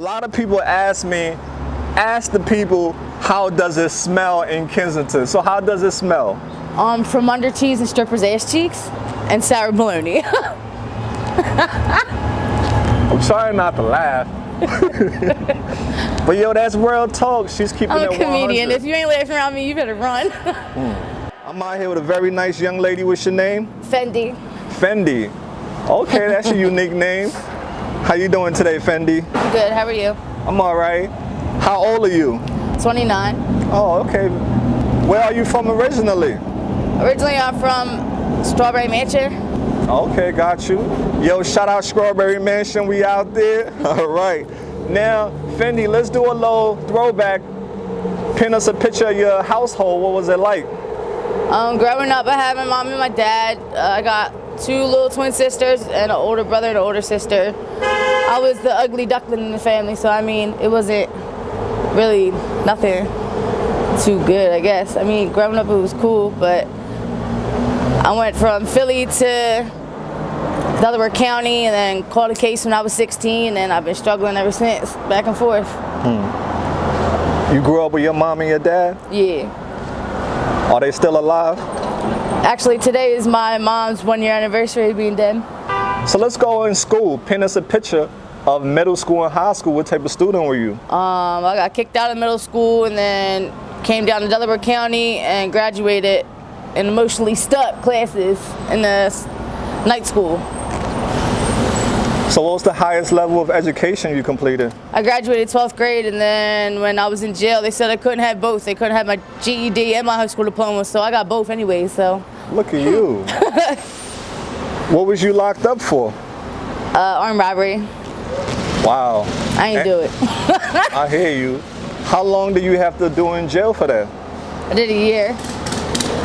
lot of people ask me, ask the people, how does it smell in Kensington? So how does it smell? Um, from under cheese and strippers' ass cheeks and sour bologna. I'm sorry not to laugh. but yo, that's real talk. She's keeping I'm it a comedian. 100. If you ain't laughing around me, you better run. I'm out here with a very nice young lady. What's your name? Fendi. Fendi. Okay, that's a unique name. How you doing today, Fendi? I'm good. How are you? I'm all right. How old are you? 29. Oh, okay. Where are you from originally? Originally, I'm from Strawberry Mansion. Okay, got you. Yo, shout out Strawberry Mansion. We out there. All right. Now, Fendi, let's do a little throwback. Pin us a picture of your household. What was it like? Um, growing up, I had my mom and my dad. Uh, I got two little twin sisters and an older brother and an older sister. I was the ugly duckling in the family, so I mean, it wasn't really nothing too good, I guess. I mean, growing up, it was cool, but I went from Philly to Delaware County and then caught a case when I was 16, and I've been struggling ever since, back and forth. Hmm. You grew up with your mom and your dad? Yeah. Are they still alive? Actually, today is my mom's one year anniversary of being dead. So let's go in school. Pin us a picture of middle school and high school. What type of student were you? Um, I got kicked out of middle school and then came down to Delaware County and graduated in emotionally stuck classes in the night school. So what was the highest level of education you completed? I graduated 12th grade and then when I was in jail, they said I couldn't have both. They couldn't have my GED and my high school diploma, so I got both anyway, so. Look at you. what was you locked up for? Uh, armed robbery, Wow. I ain't do it. I hear you. How long do you have to do in jail for that? I did a year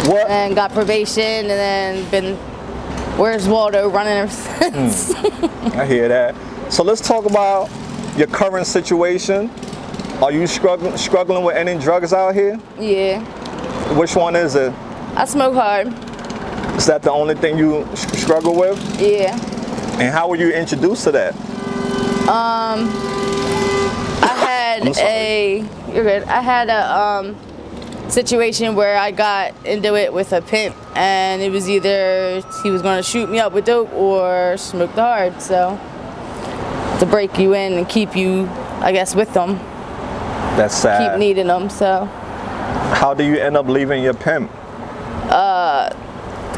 What? and got probation and then been, where's Waldo running ever hmm. since. I hear that. So let's talk about your current situation. Are you struggling struggling with any drugs out here? yeah, Which one is it? I smoke hard, Is that the only thing you struggle with? yeah. And how were you introduced to that? Um, I had a you're good. I had a um, situation where I got into it with a pimp, and it was either he was going to shoot me up with dope or smoke the hard. So to break you in and keep you, I guess, with them, That's sad. keep needing them. So How do you end up leaving your pimp? Uh,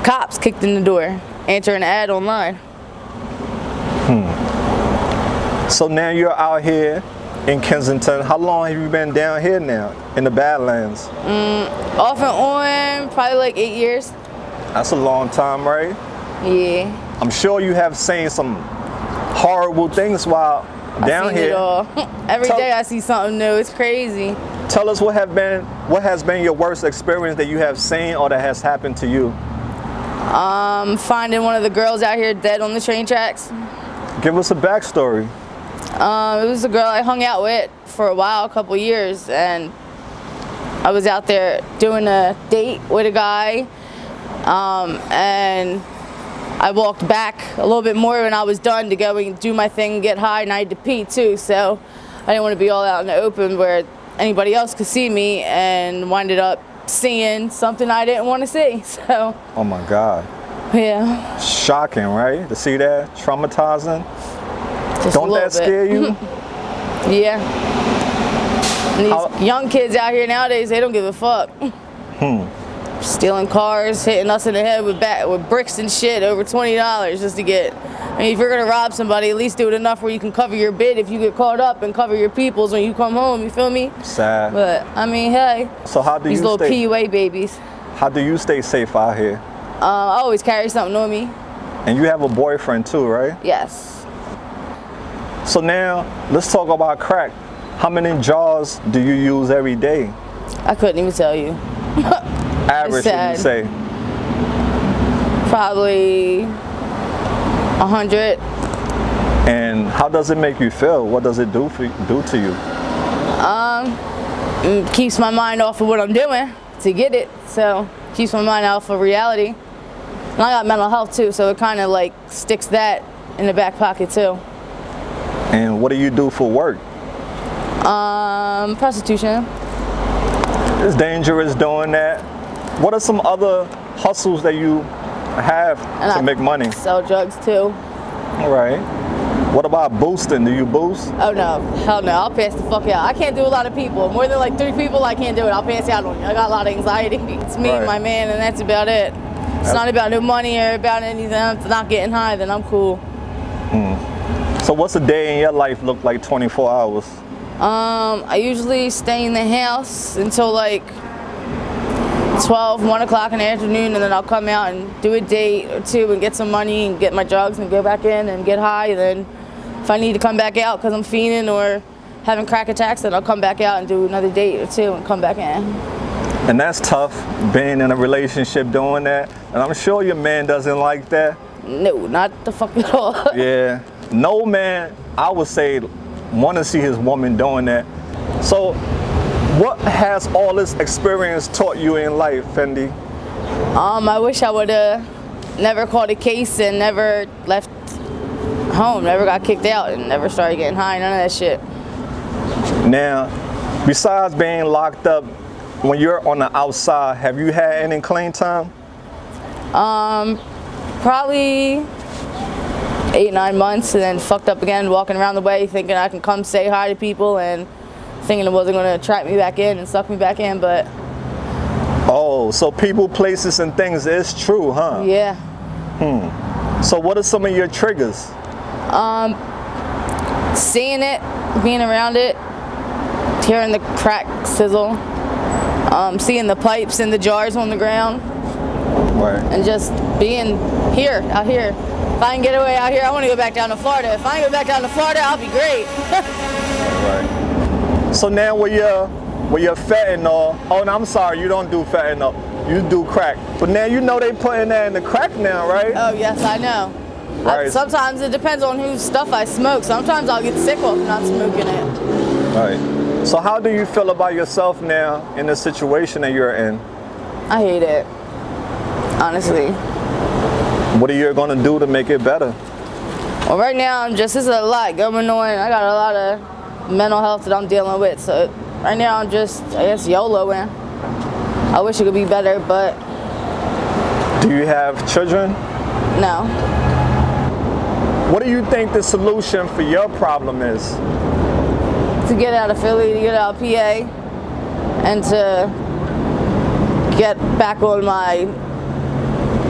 cops kicked in the door, answering an ad online. Hmm. So now you're out here in Kensington. How long have you been down here now in the Badlands? Mm, off and on, probably like eight years. That's a long time, right? Yeah, I'm sure you have seen some horrible things while down here. it all. Every Tell- day I see something new. It's crazy. Tell us what have been what has been your worst experience that you have seen or that has happened to you. I'm finding one of the girls out here dead on the train tracks. Give us a backstory. Um, it was a girl I hung out with for a while, a couple years, and I was out there doing a date with a guy, um, and I walked back a little bit more when I was done to go and do my thing get high, and I had to pee too, so I didn't want to be all out in the open where anybody else could see me, and winded up seeing something I didn't want to see. So Oh my God. yeah, Shocking, right? To see that? Traumatizing. Just Don't that scare you? Yeah. And these How- young kids out here nowadays, they don't give a fuck. Hmm. Stealing cars, hitting us in the head with bat with bricks and shit over twenty dollars just to get. I mean, if you're gonna rob somebody, at least do it enough where you can cover your bid if you get caught up and cover your peoples when you come home. You feel me? Sad. But I mean, hey, so how do you these you little stay PUA babies. how do you stay safe out here? Um, I always carry something on me. And you have a boyfriend too, right? Yes. So now let's talk about crack. How many jars do you use every day? I couldn't even tell you. Average, would you say? Probably a hundred. And how does it make you feel? What does it do for do to you? It keeps my mind off of what I'm doing to get it. So keeps my mind off of reality. And I got mental health too, so it kind of like sticks that in the back pocket too. And what do you do for work? Um, prostitution. It's dangerous doing that. What are some other hustles that you have And to I make money? Sell drugs too. All right. What about boosting? Do you boost? Oh no, hell no, I'll pass the fuck out. I can't do a lot of people. More than like three people, I can't do it. I'll pass out on you. I got a lot of anxiety. It's me Right. and my man, and that's about it. It's not about no money or about anything. If it's not getting high, then I'm cool. So what's a day in your life look like 24 hours? Um, I usually stay in the house until like 12, 1 o'clock in the afternoon, and then I'll come out and do a date or two and get some money and get my drugs and go back in and get high. And then if I need to come back out because I'm fiending or having crack attacks, then I'll come back out and do another date or two and come back in. And that's tough being in a relationship doing that. And I'm sure your man doesn't like that. No, not the fuck at all. Yeah. No man, I would say, want to see his woman doing that. So, what has all this experience taught you in life, Fendi? Um, I wish I would have never called a case and never left home, never got kicked out, and never started getting high. None of that shit. Now, besides being locked up, when you're on the outside, have you had any clean time? Um, Probably eight, nine months, and then fucked up again, walking around the way, thinking I can come say hi to people, and thinking it wasn't going to trap me back in and suck me back in. But Oh, so people, places, and things is true, huh? yeah, Hmm. So, what are some of your triggers? Um, seeing it, being around it, hearing the crack sizzle, um, seeing the pipes and the jars on the ground. Right. and just being here, out here. If I can get away out here, I want to go back down to Florida. If I can go back down to Florida, I'll be great. Right. So now with your with your fentanyl, oh no, I'm sorry, you don't do fentanyl. You do crack. But now you know they putting that in the crack now, right? oh yes, I know. I- Right. sometimes it depends on whose stuff I smoke. Sometimes I'll get sick off not smoking it. Right. So how do you feel about yourself now in the situation that you're in? I hate it. Honestly. What are you gonna do to make it better? Well, right now I'm just, there's a lot going on. I got a lot of mental health that I'm dealing with. So right now I'm just, I guess, YOLOing. I wish it could be better, but Do you have children? no. What do you think the solution for your problem is? to get out of Philly, to get out of PA, and to get back on my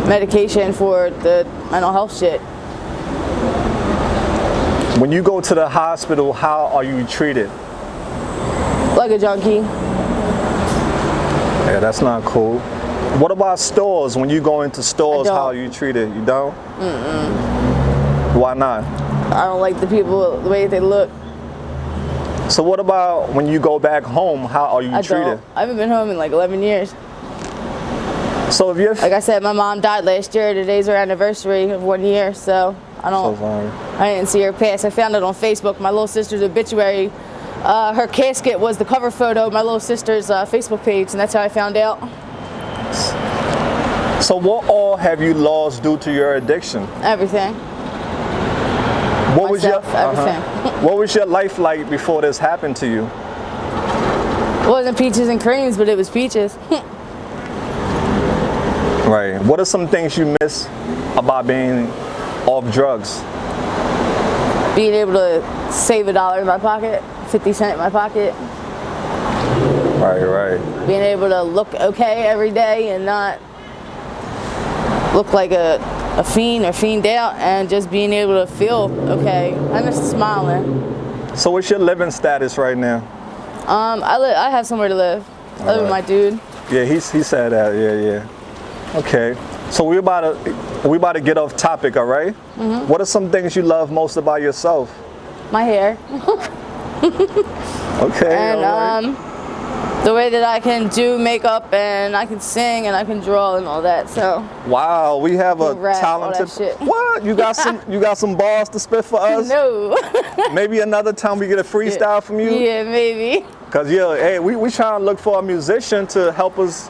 medication for the mental health shit. When you go to the hospital, how are you treated? Like a junkie. Yeah, that's not cool. What about stores? When you go into stores, how are you treated? You don't? Mm-mm. Why not? I don't like the people, the way they look. So what about when you go back home? How are you I treated? don't. I haven't been home in like 11 years. So if you're Like I said, my mom died last year. Today's her anniversary of one year, so I don't. sorry. I didn't see her pass. I found it on Facebook. My little sister's obituary. Uh, her casket was the cover photo of my little sister's uh, Facebook page, and that's how I found out. So what all have you lost due to your addiction? Everything. What was your everything. uh-huh. What was your life like before this happened to you? It wasn't peaches and creams, but it was peaches. Right. What are some things you miss about being off drugs? Being able to save a dollar in my pocket, 50 cent in my pocket. Right, right. Being able to look okay every day and not look like a, a fiend or fiend out and just being able to feel okay. I miss smiling. So what's your living status right now? Um, I, li- I have somewhere to live. I live with my dude. Yeah, he's, he said that. Yeah, yeah. Okay. So we're about to we about to get off topic, all right? Mm-hmm. What are some things you love most about yourself? My hair. Okay. and right. um, the way that I can do makeup and I can sing and I can draw and all that. So wow, we have a rap, talented. shit. What? You got some you got some balls to spit for us? no. Maybe another time we get a freestyle from you. yeah, maybe. Cause yeah, hey, we we trying to look for a musician to help us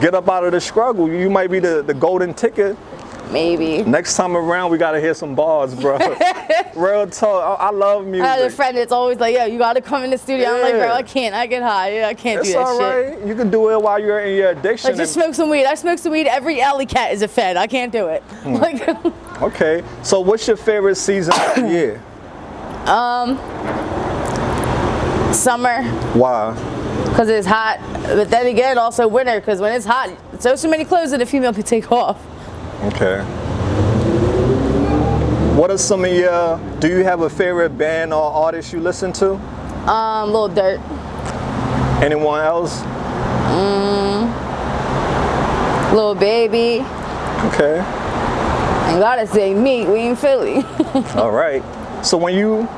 get up out of the struggle. You might be the, the golden ticket Maybe. Next time around, we gotta hear some bars, bro. Real talk. I, I love music. I have a friend that's always like, yo, you gotta come in the studio. I'm like, bro, I can't. I get high. Yeah, I can't it's do that all shit. right. You can do it while you're in your addiction. Like, just smoke some weed. I smoke some weed. Every alley cat is a fed. I can't do it. Hmm. Like, okay. So, what's your favorite season of the year? Um, summer, Why? Because it's hot. But then again, also winter, because when it's hot, so so many clothes that a female could take off. Okay. What are some of your? Do you have a favorite band or artist you listen to? Um, Lil Durk. Anyone else? Lil Baby. Okay. And gotta say, me, we in Philly. All right. So when you,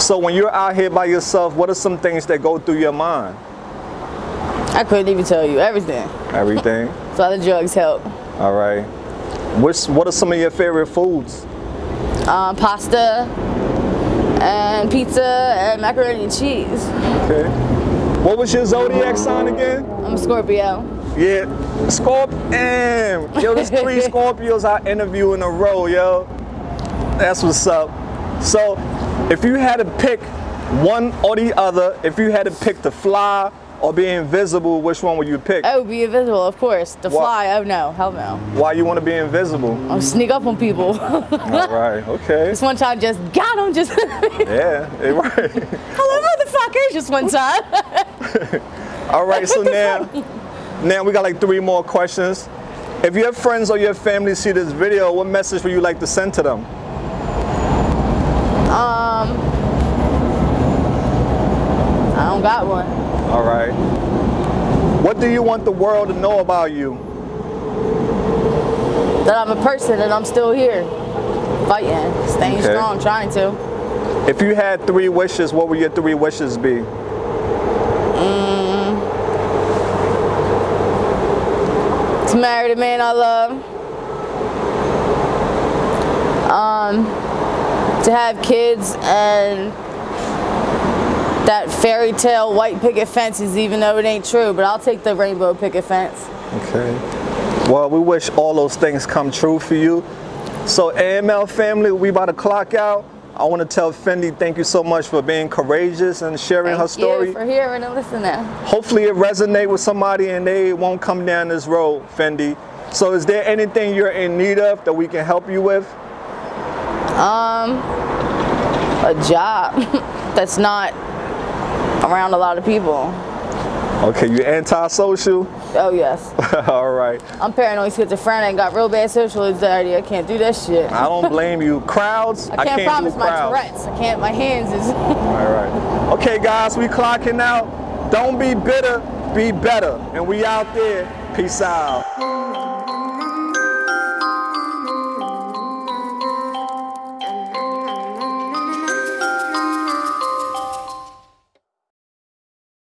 so when you're out here by yourself, what are some things that go through your mind? I couldn't even tell you everything. Everything. So the drugs help. All right. What's what are some of your favorite foods? Um, pasta and pizza and macaroni and cheese. Okay. What was your zodiac sign again? I'm a Scorpio. Yeah, Scorpion. Yo, there's three Scorpios I interview in a row, yo. That's what's up. So, if you had to pick one or the other, if you had to pick to fly or be invisible, which one would you pick? Oh, be invisible, of course. The What? fly, oh no, hell no. Why you want to be invisible? I'll sneak up on people. All right, okay. this one time, just got him, just Yeah, eh, right. hello, motherfucker, just one time. All right, so now, now we got like three more questions. If your friends or your family see this video, what message would you like to send to them? Um, I don't got one. All right. What do you want the world to know about you? That I'm a person and I'm still here, fighting, staying Okay. strong, trying to. If you had three wishes, what would your three wishes be? To marry the man I love. Um, to have kids and that fairy tale white picket fences, even though it ain't true, but I'll take the rainbow picket fence. Okay. Well, we wish all those things come true for you. So, AML family, we about to clock out. I want to tell Fendi thank you so much for being courageous and sharing her Thank story. you for hearing and listening. Hopefully, it resonate with somebody and they won't come down this road, Fendi. So, is there anything you're in need of that we can help you with? Um, a job that's not around a lot of people. Okay, you antisocial? Oh yes, all right. I'm paranoid schizophrenic. Got real bad social anxiety. I can't do that shit. I don't blame you. Crowds, I can't, I can't promise my. Tourette's. I can't. My hands is. All right. Okay, guys, we clocking out. Don't be bitter, be better. And we out there. Peace out.